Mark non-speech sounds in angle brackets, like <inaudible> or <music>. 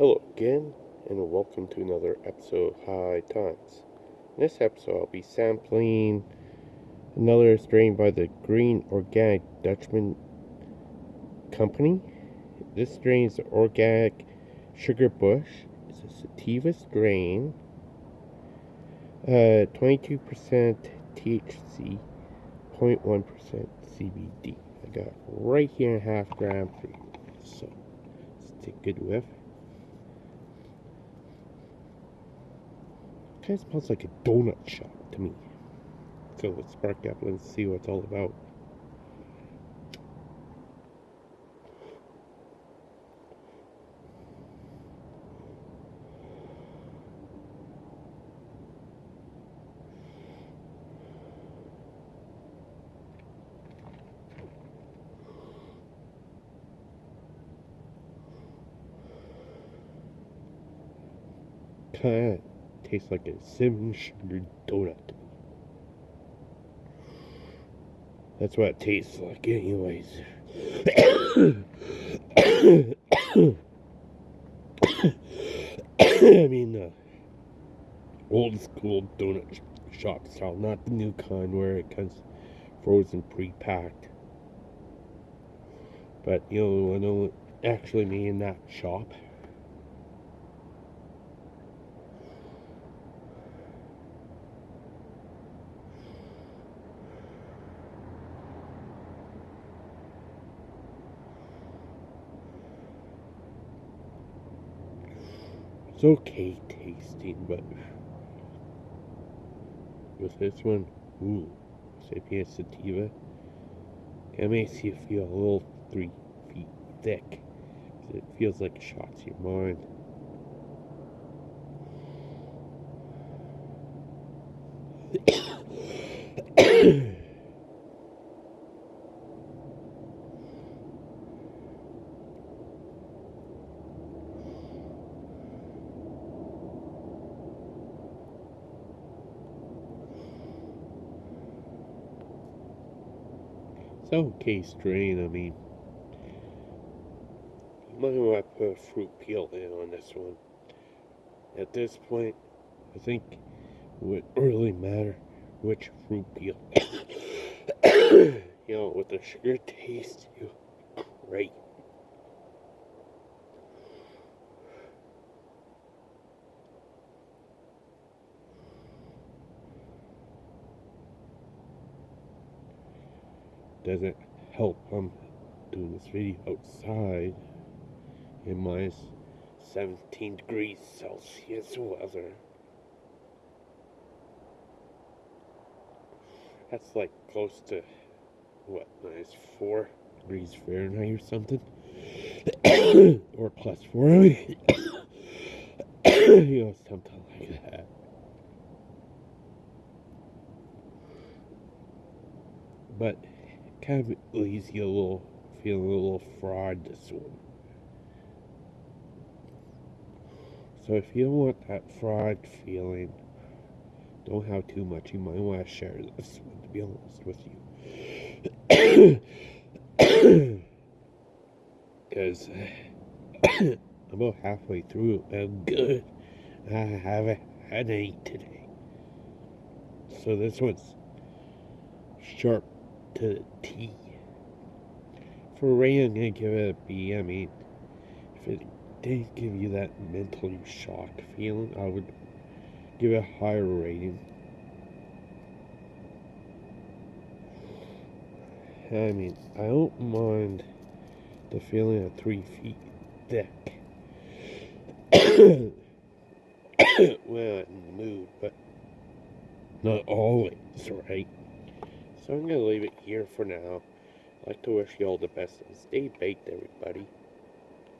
Hello again, and welcome to another episode of High Times. In this episode, I'll be sampling another strain by the Green Organic Dutchman Company. This strain is the Organic Sugar Bush. It's a sativa strain. Uh, 22% THC, 0.1% CBD. I got right here in half gram for you. So, let's take a good whiff. Kind of smells like a donut shop to me. So let's spark up and see what it's all about. Of tastes like a cinnamon sugar donut. That's what it tastes like, anyways. <coughs> I mean, uh, old school donut shop style, not the new kind where it comes frozen pre-packed. But you know, I know actually me in that shop. It's okay tasting, but with this one, ooh, Sapien Sativa, it makes you feel a little three feet thick. It feels like it shots your mind. <coughs> It's okay strain, I mean. You might want to put a fruit peel in on this one. At this point, I think it would really matter which fruit peel. <coughs> you know, with the sugar taste, you great. Doesn't help I'm doing this video outside in minus 17 degrees Celsius weather. That's like close to what, minus 4 degrees Fahrenheit or something? <coughs> or plus 4, I mean. <coughs> you know, something like that. But kind of leaves you a little feeling a little fraud this one. So if you don't want that fraud feeling, don't have too much. You might want to share this one, to be honest with you. <coughs> Because I'm <coughs> about halfway through. I'm good. I haven't had any today. So this one's sharp to the T. For Ray, I'm gonna give it a B. I mean, if it didn't give you that mental shock feeling, I would give it a higher rating. I mean, I don't mind the feeling of three feet thick. <coughs> well, in the mood, but not always, right? So I'm going to leave it here for now. I'd like to wish you all the best and stay baked, everybody.